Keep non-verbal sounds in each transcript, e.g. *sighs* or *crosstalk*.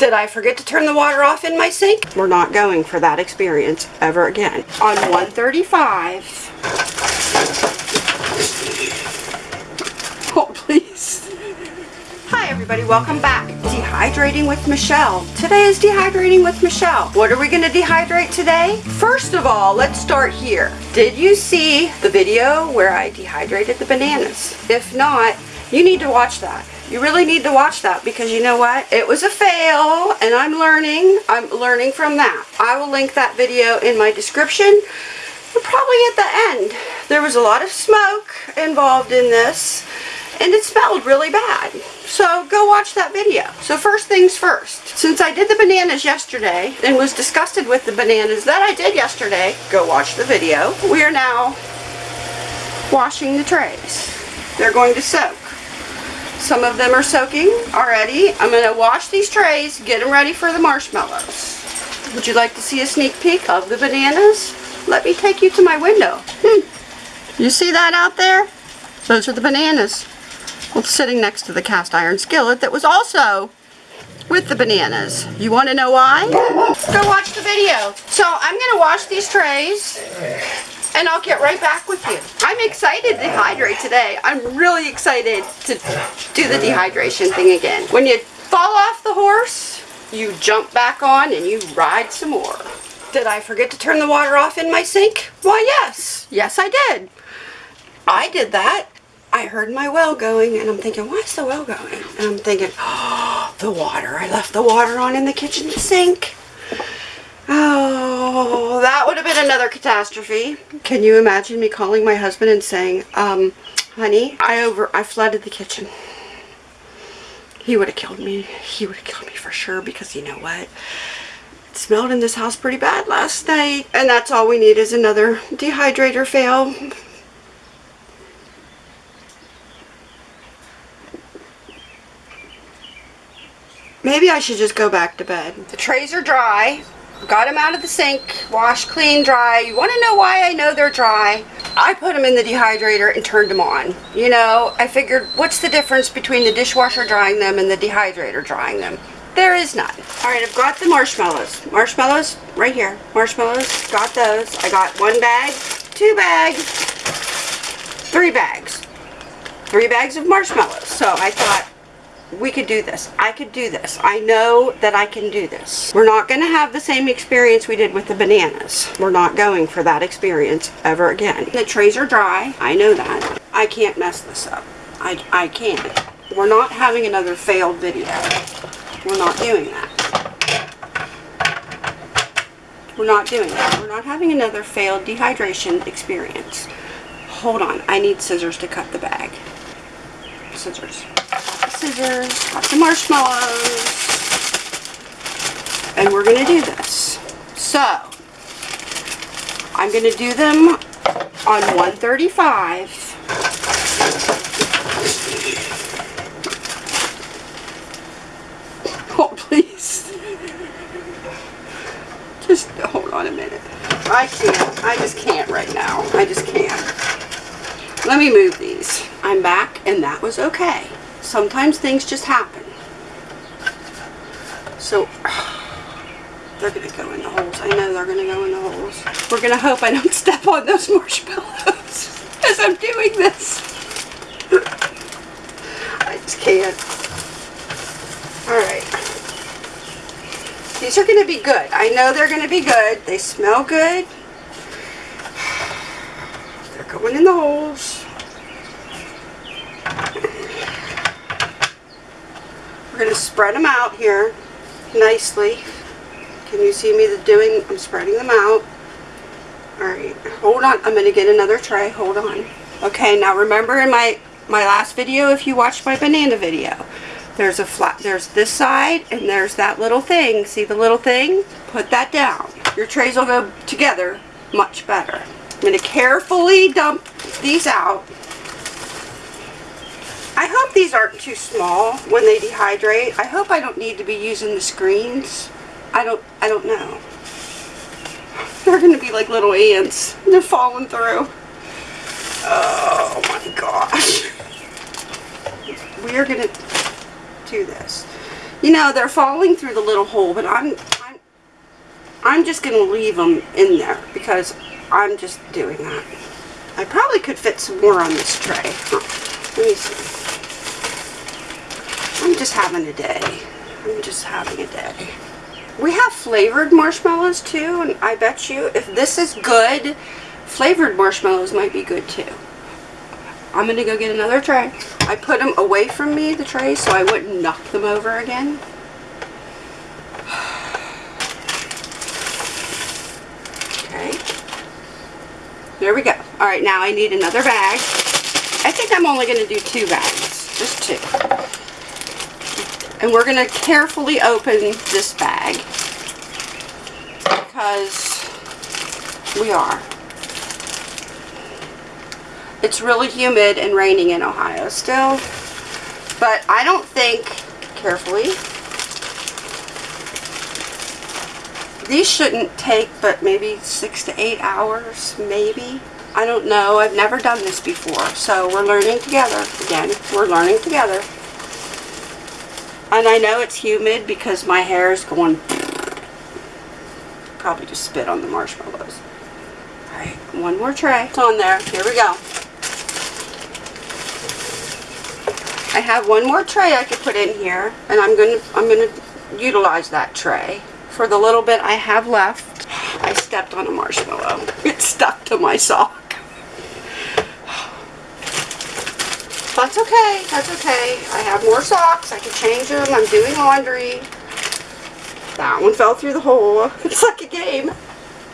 Did I forget to turn the water off in my sink? We're not going for that experience ever again. On 135. Oh, please. Hi everybody, welcome back. Dehydrating with Michelle. Today is Dehydrating with Michelle. What are we going to dehydrate today? First of all, let's start here. Did you see the video where I dehydrated the bananas? If not, you need to watch that. You really need to watch that because you know what? It was a fail and I'm learning. I'm learning from that. I will link that video in my description. Probably at the end. There was a lot of smoke involved in this and it smelled really bad. So go watch that video. So first things first, since I did the bananas yesterday and was disgusted with the bananas that I did yesterday, go watch the video. We are now washing the trays. They're going to soak. Some of them are soaking already. I'm going to wash these trays, get them ready for the marshmallows. Would you like to see a sneak peek of the bananas? Let me take you to my window. Hmm. You see that out there? Those are the bananas. Well, sitting next to the cast iron skillet that was also with the bananas. You want to know why? Go watch the video. So I'm going to wash these trays and I'll get right back with you. I'm excited to dehydrate today. I'm really excited to do the dehydration thing again. When you fall off the horse, you jump back on and you ride some more. Did I forget to turn the water off in my sink? Why yes, yes I did. I did that. I heard my well going and I'm thinking, why is the well going? And I'm thinking, oh, *gasps* the water. I left the water on in the kitchen sink. Oh, that would have been another catastrophe. Can you imagine me calling my husband and saying, um, honey, I over, I flooded the kitchen. He would have killed me. He would have killed me for sure because you know what? It smelled in this house pretty bad last night. And that's all we need is another dehydrator fail. Maybe I should just go back to bed. The trays are dry. Got them out of the sink, wash, clean, dry. You want to know why I know they're dry? I put them in the dehydrator and turned them on. You know, I figured what's the difference between the dishwasher drying them and the dehydrator drying them? There is none. Alright, I've got the marshmallows. Marshmallows, right here. Marshmallows, got those. I got one bag, two bags, three bags. Three bags of marshmallows. So I thought, we could do this. I could do this. I know that I can do this. We're not going to have the same experience we did with the bananas. We're not going for that experience ever again. The trays are dry. I know that. I can't mess this up. I, I can't. We're not having another failed video. We're not doing that. We're not doing that. We're not having another failed dehydration experience. Hold on. I need scissors to cut the bag. Scissors scissors, the marshmallows, and we're going to do this. So, I'm going to do them on 135. *laughs* Oh, please. Just hold on a minute. I can't. I just can't right now. I just can't. Let me move these. I'm back, and that was okay sometimes things just happen. So, *sighs* they're going to go in the holes. I know they're going to go in the holes. We're going to hope I don't *laughs* step on those marshmallows *laughs* as I'm doing this. I just can't. Alright. These are going to be good. I know they're going to be good. They smell good. *sighs* They're going in the holes. going to spread them out here nicely. Can you see me doing, I'm spreading them out. Alright, hold on. I'm going to get another tray. Hold on. Okay, now remember in my, my last video, if you watched my banana video, there's a flat, there's this side and there's that little thing. See the little thing? Put that down. Your trays will go together much better. I'm going to carefully dump these out hope these aren't too small when they dehydrate. I hope I don't need to be using the screens. I don't, I don't know. They're going to be like little ants. They're falling through. Oh my gosh. We are going to do this. You know, they're falling through the little hole, but I'm, I'm, I'm just going to leave them in there because I'm just doing that. I probably could fit some more on this tray. Let me see. Just having a day. I'm just having a day. We have flavored marshmallows too, and I bet you if this is good, flavored marshmallows might be good too. I'm gonna go get another tray. I put them away from me, the trays, so I wouldn't knock them over again. *sighs* Okay. There we go. All right, now I need another bag. I think I'm only gonna do two bags, just two. And we're gonna carefully open this bag because we are. It's really humid and raining in Ohio still. But I don't think, carefully, these shouldn't take but maybe six to eight hours, maybe. I don't know. I've never done this before. So we're learning together. Again, we're learning together. And I know it's humid because my hair is going... Probably just spit on the marshmallows. Alright, one more tray. It's on there. Here we go. I have one more tray I could put in here, and I'm gonna I'm gonna utilize that tray. For the little bit I have left, I stepped on a marshmallow. *laughs* It stuck to my sock. That's okay, that's okay. I have more socks, I can change them, I'm doing laundry. That one fell through the hole. *laughs* It's like a game.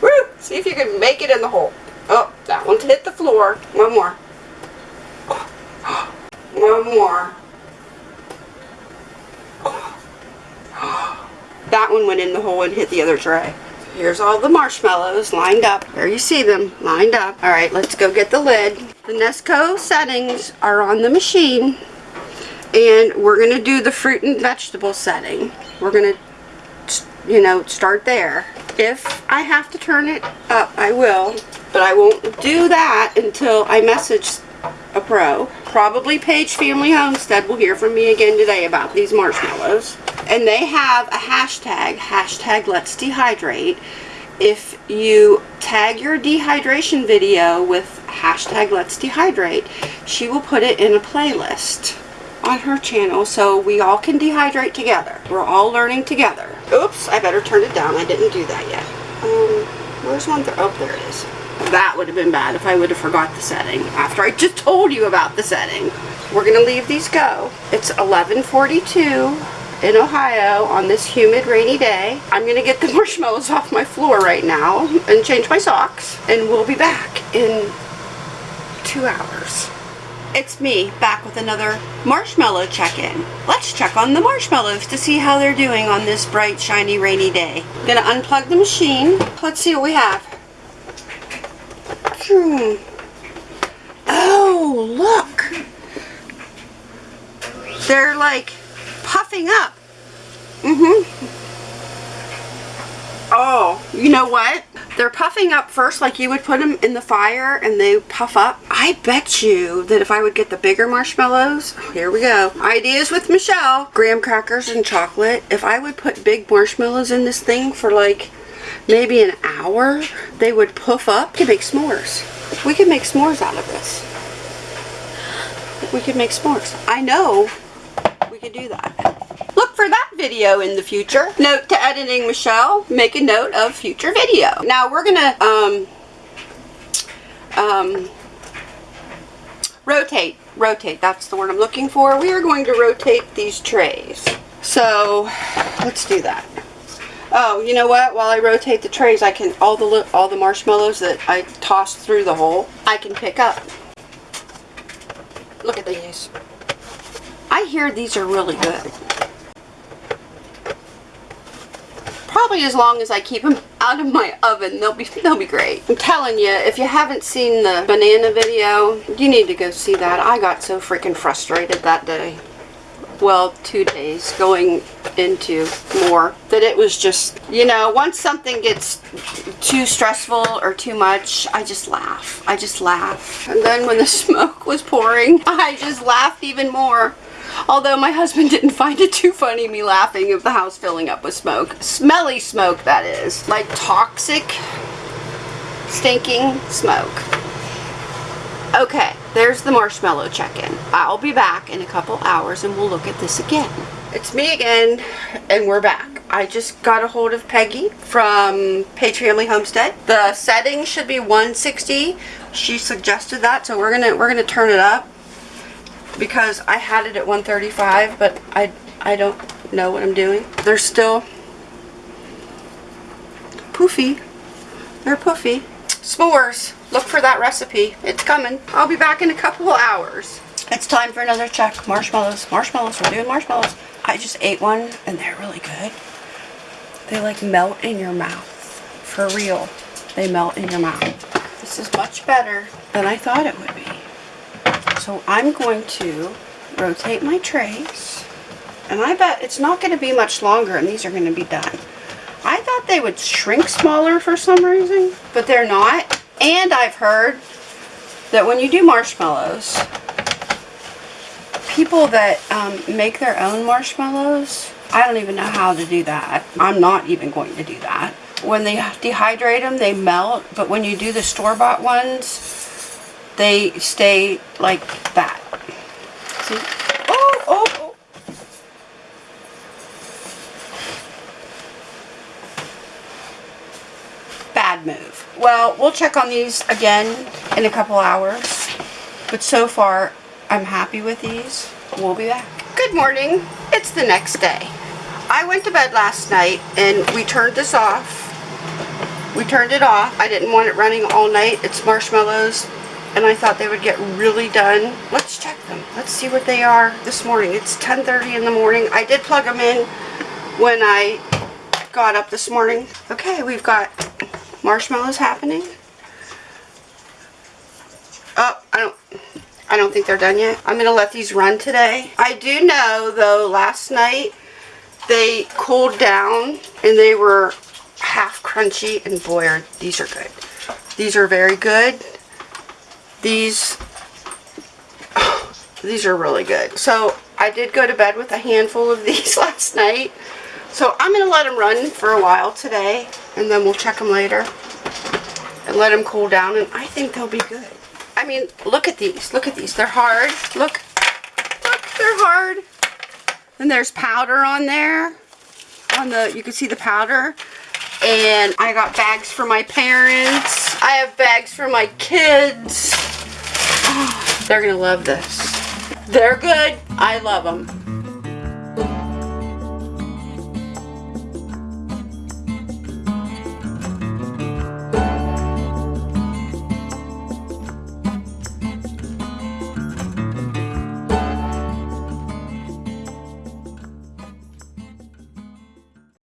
Woo! See if you can make it in the hole. Oh, that one hit the floor. One more. *gasps* One more. *gasps* That one went in the hole and hit the other tray. Here's all the marshmallows lined up. There you see them, lined up. All right, let's go get the lid. The Nesco settings are on the machine. And we're going to do the fruit and vegetable setting. We're going to, you know, start there. If I have to turn it up, I will. But I won't do that until I message a pro. Probably Page Family Homestead will hear from me again today about these marshmallows. And they have a hashtag, hashtag let's dehydrate. If you tag your dehydration video with hashtag let's dehydrate, she will put it in a playlist on her channel so we all can dehydrate together. We're all learning together. Oops, I better turn it down. I didn't do that yet. Um, where's one? Th oh, there it is. That would have been bad if I would have forgot the setting after I just told you about the setting. We're going to leave these go. It's 1142 in Ohio on this humid rainy day. I'm going to get the *laughs* marshmallows off my floor right now and change my socks and we'll be back in two hours. It's me back with another marshmallow check-in. Let's check on the marshmallows to see how they're doing on this bright shiny rainy day. Gonna unplug the machine. Let's see what we have. Hmm. Oh, look. They're like puffing up. Mm-hmm. Oh, you know what? They're puffing up first like you would put them in the fire and they puff up. I bet you that if I would get the bigger marshmallows, here we go. Ideas with Michelle. Graham crackers and chocolate. If I would put big marshmallows in this thing for like maybe an hour, they would puff up. We could make s'mores. We could make s'mores out of this. We could make s'mores. I know we could do that. For that video in the future. Note to editing Michelle, make a note of future video. Now we're gonna um, um, rotate, rotate, that's the word I'm looking for. We are going to rotate these trays. So let's do that. Oh, you know what? While I rotate the trays, I can all the all the marshmallows that I tossed through the hole, I can pick up. Look at these. I hear these are really good. Probably as long as I keep them out of my oven, they'll be they'll be great. I'm telling you, if you haven't seen the banana video, you need to go see that. I got so freaking frustrated that day well, two days going into more, that it was just, you know, once something gets too stressful or too much, I just laugh. I just laugh. And then when the *laughs* smoke was pouring, I just laughed even more. Although my husband didn't find it too funny me laughing of the house filling up with smoke. Smelly smoke, that is. Like toxic, stinking smoke. Okay, there's the marshmallow check-in. I'll be back in a couple hours and we'll look at this again. It's me again, and we're back. I just got a hold of Peggy from Page Family Homestead. The setting should be 160. She suggested that, so we're gonna we're gonna turn it up because I had it at 135, but I I don't know what I'm doing. They're still poofy. They're poofy. S'mores. Look for that recipe. It's coming. I'll be back in a couple of hours. It's time for another check. Marshmallows. Marshmallows. We're doing marshmallows. I just ate one and they're really good. They like melt in your mouth. For real. They melt in your mouth. This is much better than I thought it would be. So I'm going to rotate my trays. And I bet it's not going to be much longer and these are going to be done. I thought they would shrink smaller for some reason, but they're not. And I've heard that when you do marshmallows, people that um, make their own marshmallows, I don't even know how to do that. I'm not even going to do that. When they dehydrate them, they melt, but when you do the store-bought ones, they stay like that. See? Oh, oh, oh. Bad move. Well, we'll check on these again in a couple hours. But so far, I'm happy with these. We'll be back. Good morning. It's the next day. I went to bed last night and we turned this off. We turned it off. I didn't want it running all night. It's marshmallows and I thought they would get really done. Let's check them. Let's see what they are this morning. It's 10.30 in the morning. I did plug them in when I got up this morning. Okay, we've got marshmallows happening. Oh, I don't, I don't think they're done yet. I'm going to let these run today. I do know, though, last night they cooled down and they were half crunchy and boy, are, these are good. These are very good. These, *sighs* these are really good. So I did go to bed with a handful of *laughs* these last night. So I'm going to let them run for a while today and then we'll check them later and let them cool down and I think they'll be good. I mean, look at these. Look at these. They're hard. Look. Look, they're hard. And there's powder on there. On the, you can see the powder. And I got bags for my parents. I have bags for my kids. They're going to love this. They're good. I love them.